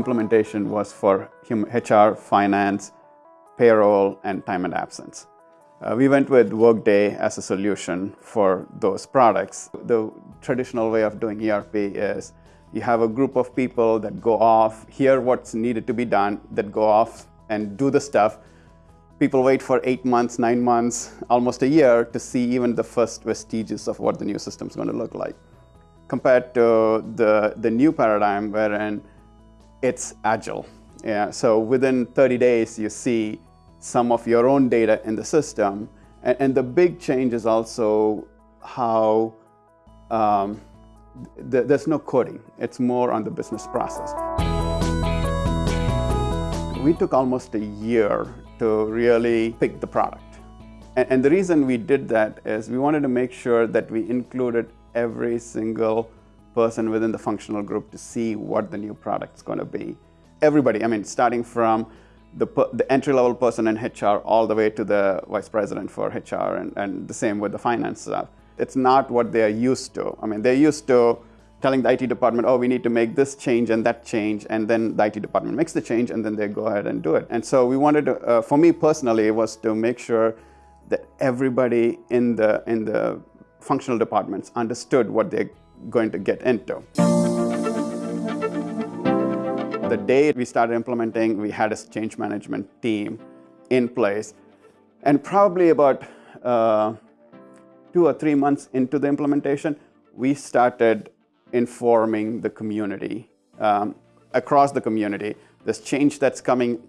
implementation was for HR, finance, payroll, and time and absence. Uh, we went with Workday as a solution for those products. The traditional way of doing ERP is you have a group of people that go off, hear what's needed to be done, that go off and do the stuff. People wait for eight months, nine months, almost a year to see even the first vestiges of what the new system is going to look like. Compared to the, the new paradigm wherein it's agile. Yeah, so within 30 days, you see some of your own data in the system. And, and the big change is also how um, th there's no coding. It's more on the business process. We took almost a year to really pick the product. And, and the reason we did that is we wanted to make sure that we included every single person within the functional group to see what the new product is going to be. Everybody, I mean, starting from the, the entry-level person in HR all the way to the vice president for HR and, and the same with the finance staff. It's not what they're used to. I mean, they're used to telling the IT department, oh, we need to make this change and that change, and then the IT department makes the change, and then they go ahead and do it. And so we wanted to, uh, for me personally, was to make sure that everybody in the, in the functional departments understood what they're going to get into the day we started implementing, we had a change management team in place. And probably about uh, two or three months into the implementation, we started informing the community, um, across the community, this change that's coming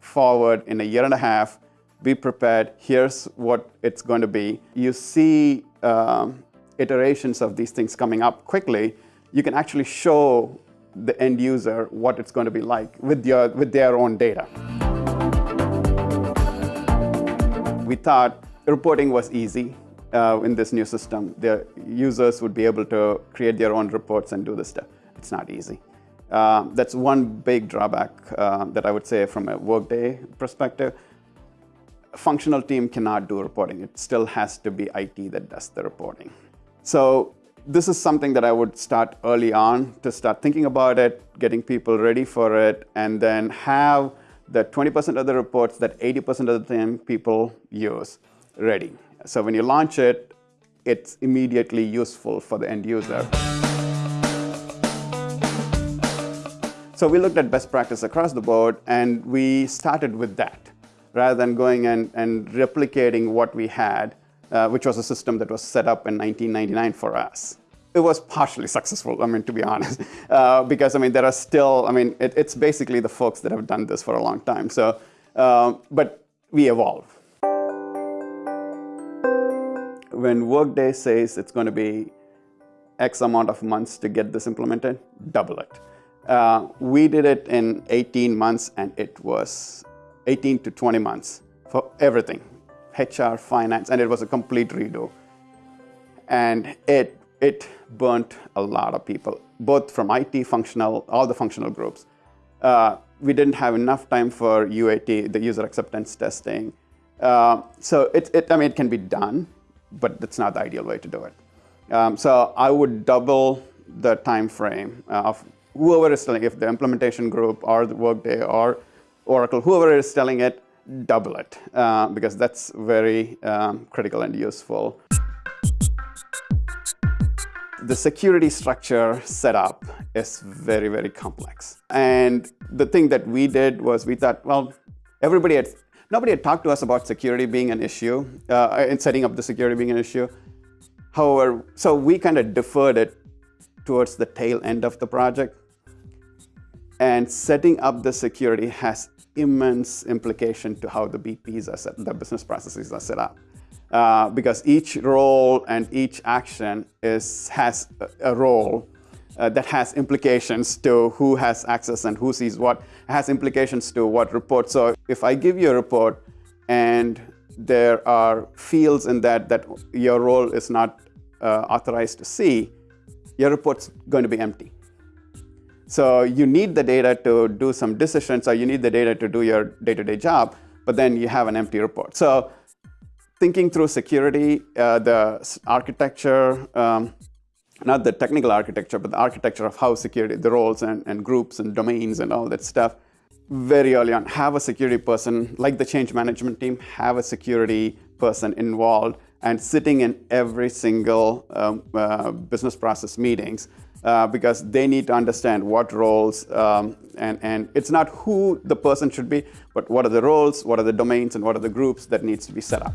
forward in a year and a half, be prepared, here's what it's going to be. You see um, iterations of these things coming up quickly, you can actually show the end user what it's going to be like with, your, with their own data. We thought reporting was easy uh, in this new system. The users would be able to create their own reports and do this stuff. It's not easy. Uh, that's one big drawback uh, that I would say from a Workday perspective. A functional team cannot do reporting. It still has to be IT that does the reporting. So this is something that I would start early on to start thinking about it, getting people ready for it, and then have the 20% of the reports that 80% of the time people use ready. So when you launch it, it's immediately useful for the end user. So we looked at best practice across the board, and we started with that, rather than going and, and replicating what we had uh, which was a system that was set up in 1999 for us. It was partially successful, I mean, to be honest, uh, because, I mean, there are still, I mean, it, it's basically the folks that have done this for a long time. So, uh, but we evolve. When Workday says it's going to be X amount of months to get this implemented, double it. Uh, we did it in 18 months, and it was 18 to 20 months for everything. HR, finance, and it was a complete redo. And it, it burnt a lot of people, both from IT, functional, all the functional groups. Uh, we didn't have enough time for UAT, the user acceptance testing. Uh, so it, it, I mean, it can be done, but that's not the ideal way to do it. Um, so I would double the time frame of whoever is telling, if the implementation group or the Workday or Oracle, whoever is telling it, double it uh, because that's very um, critical and useful. The security structure setup is very, very complex. And the thing that we did was we thought, well, everybody had, nobody had talked to us about security being an issue uh, and setting up the security being an issue. However, so we kind of deferred it towards the tail end of the project. And setting up the security has immense implication to how the BPs are set, the business processes are set up. Uh, because each role and each action is, has a role uh, that has implications to who has access and who sees what, has implications to what report. So if I give you a report and there are fields in that that your role is not uh, authorized to see, your report's going to be empty. So you need the data to do some decisions, or you need the data to do your day-to-day -day job, but then you have an empty report. So thinking through security, uh, the architecture, um, not the technical architecture, but the architecture of how security, the roles and, and groups and domains and all that stuff. Very early on, have a security person, like the change management team, have a security person involved and sitting in every single um, uh, business process meetings uh, because they need to understand what roles um, and, and it's not who the person should be, but what are the roles, what are the domains, and what are the groups that needs to be set up.